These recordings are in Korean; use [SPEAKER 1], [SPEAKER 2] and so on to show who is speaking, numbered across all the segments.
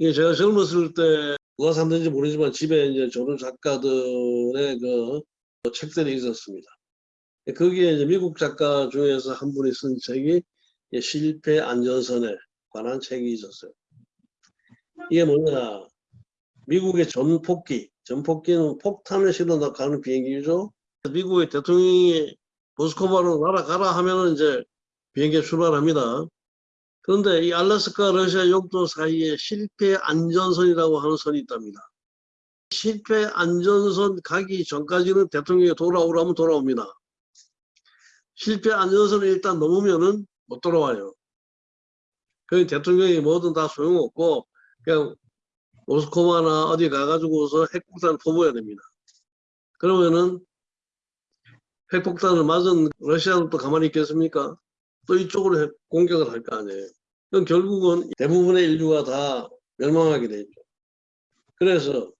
[SPEAKER 1] 이게 제가 젊었을 때 누가 샀는지 모르지만 집에 이제 조선 작가들의 그 책들이 있었습니다. 거기에 이제 미국 작가 중에서 한 분이 쓴 책이 이 실패 안전선에 관한 책이 있었어요. 이게 뭐냐. 미국의 전폭기, 전폭기는 폭탄을 실어 가는 비행기죠. 미국의 대통령이 모스크바로 날아가라 하면은 이제 비행기 출발합니다. 그런데 이 알래스카 러시아 영도 사이에 실패 안전선이라고 하는 선이 있답니다. 실패 안전선 가기 전까지는 대통령이 돌아오라면 돌아옵니다. 실패 안전선을 일단 넘으면은 못 돌아와요. 그 대통령이 뭐든 다 소용없고 그냥 모스크바나 어디 가가지고서 핵폭탄을 퍼부어야 됩니다. 그러면은 핵폭탄을 맞은 러시아는 또 가만히 있겠습니까? 또 이쪽으로 핵 공격을 할 거 아니에요. 그럼 결국은 대부분의 인류가 다 멸망하게 되죠. 그래서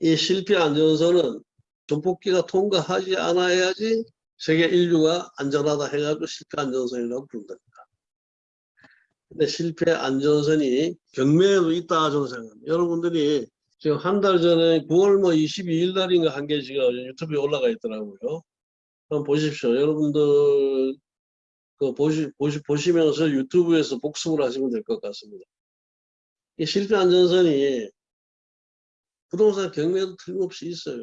[SPEAKER 1] 이 실패 안전선은 전폭기가 통과하지 않아야지 세계 인류가 안전하다 해가지고 실패 안전선이라고 부른답니다. 근데 실패 안전선이 경매에도 있다 저는 생각합니다. 여러분들이 지금 한 달 전에 9월 뭐 22일 날인가 한 개 지금 유튜브에 올라가 있더라고요. 한번 보십시오. 여러분들 그 보시, 보시, 보시면서 유튜브에서 복습을 하시면 될 것 같습니다. 이 실패 안전선이 부동산 경매도 틀림없이 있어요.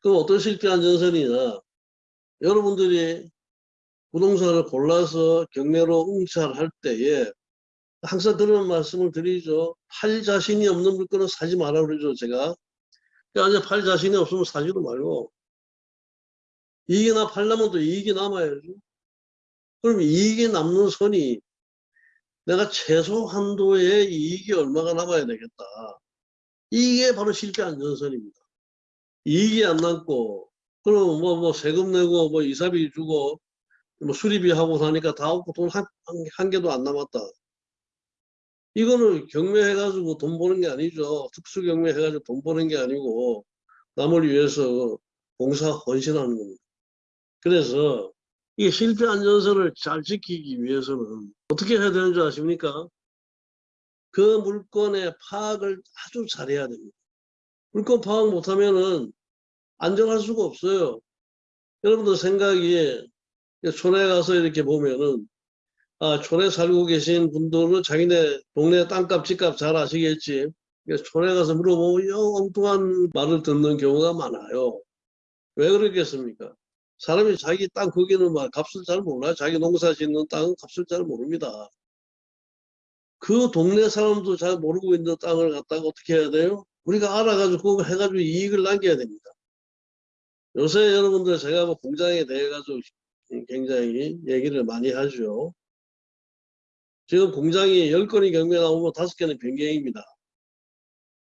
[SPEAKER 1] 그럼 어떤 실패 안전선이냐? 여러분들이 부동산을 골라서 경매로 응찰할 때에 항상 그런 말씀을 드리죠. 팔 자신이 없는 물건은 사지 마라 그러죠, 제가. 그러니까 팔 자신이 없으면 사지도 말고 이익이 나 팔려면 또 이익이 남아야죠. 그럼 이익이 남는 선이 내가 최소 한도의 이익이 얼마가 남아야 되겠다. 이게 바로 실패 안전선입니다. 이익이 안 남고 그럼 뭐, 뭐 세금 내고 뭐 이사비 주고 뭐 수리비 하고 사니까 다 없고 돈한 한 개도 안 남았다. 이거는 경매해가지고 돈 버는 게 아니죠. 특수 경매 해가지고 돈 버는 게 아니고 남을 위해서 봉사 헌신하는 겁니다. 그래서 이 실패 안전선을 잘 지키기 위해서는 어떻게 해야 되는 줄 아십니까? 그 물건의 파악을 아주 잘해야 됩니다. 물건 파악 못하면은 안정할 수가 없어요. 여러분들 생각이 촌에 가서 이렇게 보면은 아, 촌에 살고 계신 분들은 자기네 동네 땅값, 집값 잘 아시겠지. 촌에 가서 물어보면 엉뚱한 말을 듣는 경우가 많아요. 왜 그러겠습니까? 사람이 자기 땅 거기는 막 값을 잘 몰라요. 자기 농사 짓는 땅은 값을 잘 모릅니다. 그 동네 사람도 잘 모르고 있는 땅을 갖다가 어떻게 해야 돼요? 우리가 알아가지고 해가지고 이익을 남겨야 됩니다. 요새 여러분들 제가 뭐 공장에 대해 가지고 굉장히 얘기를 많이 하죠. 지금 공장이 10건이 경매 나오면 5개는 변경입니다.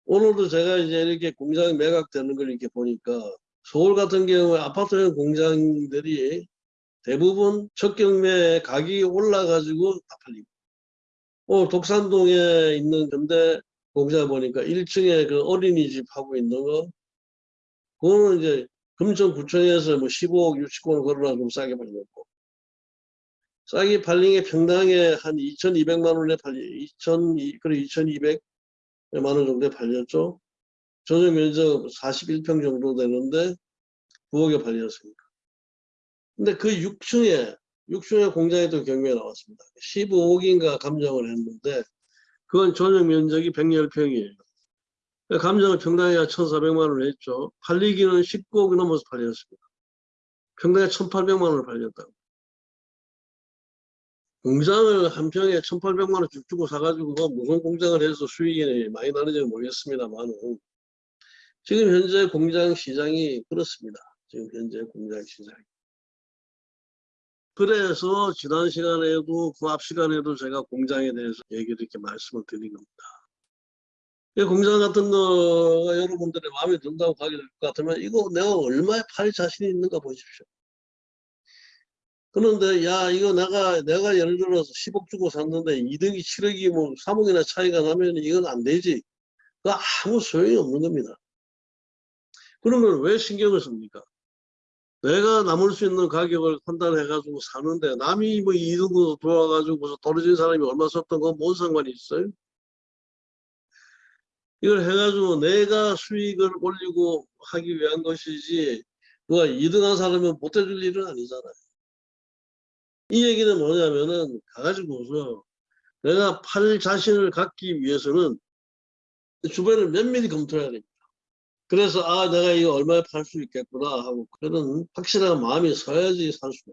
[SPEAKER 1] 오늘도 제가 이제 이렇게 공장이 매각되는 걸 이렇게 보니까 서울 같은 경우에 아파트형 공장들이 대부분 첫 경매 가격이 올라가지고 다 팔립니다. 오늘 독산동에 있는 현대 공장 보니까 1층에 그 어린이집 하고 있는 거 그거는 이제 금천구청에서 뭐 15억 60원 걸어놔 좀 싸게 팔렸고 싸게 팔린 게 평당에 한 2,200만 원에 팔리, 2,000, 그래 2,200만 원 정도에 팔렸죠. 전용 면적 41평 정도 되는데 9억에 팔렸습니다. 근데 그 6층에, 6층에 공장에 또 경매가 나왔습니다. 15억인가 감정을 했는데 그건 전용 면적이 110평이에요. 감정을 평당에 1,400만 원을 했죠. 팔리기는 19억이 넘어서 팔렸습니다. 평당에 1,800만 원을 팔렸다고. 공장을 한 평에 1,800만 원쭉 주고 사가지고 뭐 무슨 공장을 해서 수익이 많이 나는지는 모르겠습니다만 지금 현재 공장 시장이 그렇습니다. 지금 현재 공장 시장이. 그래서 지난 시간에도 그 앞 시간에도 제가 공장에 대해서 얘기를 이렇게 말씀을 드린 겁니다. 이 공장 같은 거가 여러분들의 마음에 든다고 가게 될 것 같으면 이거 내가 얼마에 팔 자신이 있는가 보십시오. 그런데 야 이거 내가 내가 예를 들어서 10억 주고 샀는데 2등이 7억이 뭐 3억이나 차이가 나면 이건 안 되지. 그 아무 소용이 없는 겁니다. 그러면 왜 신경을 씁니까? 내가 남을 수 있는 가격을 판단해가지고 사는데 남이 뭐 2등으로 돌아가지고 떨어진 사람이 얼마 썼던 건 뭔 상관이 있어요? 이걸 해가지고 내가 수익을 올리고 하기 위한 것이지 누가 2등한 사람은 못 해줄 일은 아니잖아요. 이 얘기는 뭐냐면은 가가지고서 내가 팔 자신을 갖기 위해서는 주변을 면밀히 검토해야 됩니다. 그래서 아 내가 이거 얼마에 팔 수 있겠구나 하고 그런 확실한 마음이 서야지 살 수가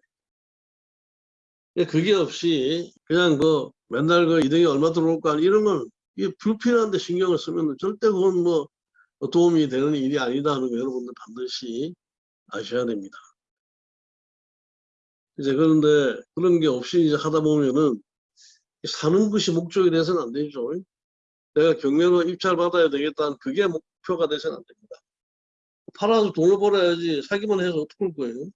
[SPEAKER 1] 있어요. 그게 없이 그냥 뭐 맨날 그 이등이 얼마 들어올까 이런 건 이게 불필요한데 신경을 쓰면 절대 그건 뭐 도움이 되는 일이 아니다 하는 거 여러분들 반드시 아셔야 됩니다. 이제 그런데 그런 게 없이 이제 하다 보면은 사는 것이 목적이 돼서는 안 되죠. 내가 경매로 입찰 받아야 되겠다는 그게 목표가 돼서는 안 됩니다. 팔아서 돈을 벌어야지 사기만 해서 어떡할 거예요.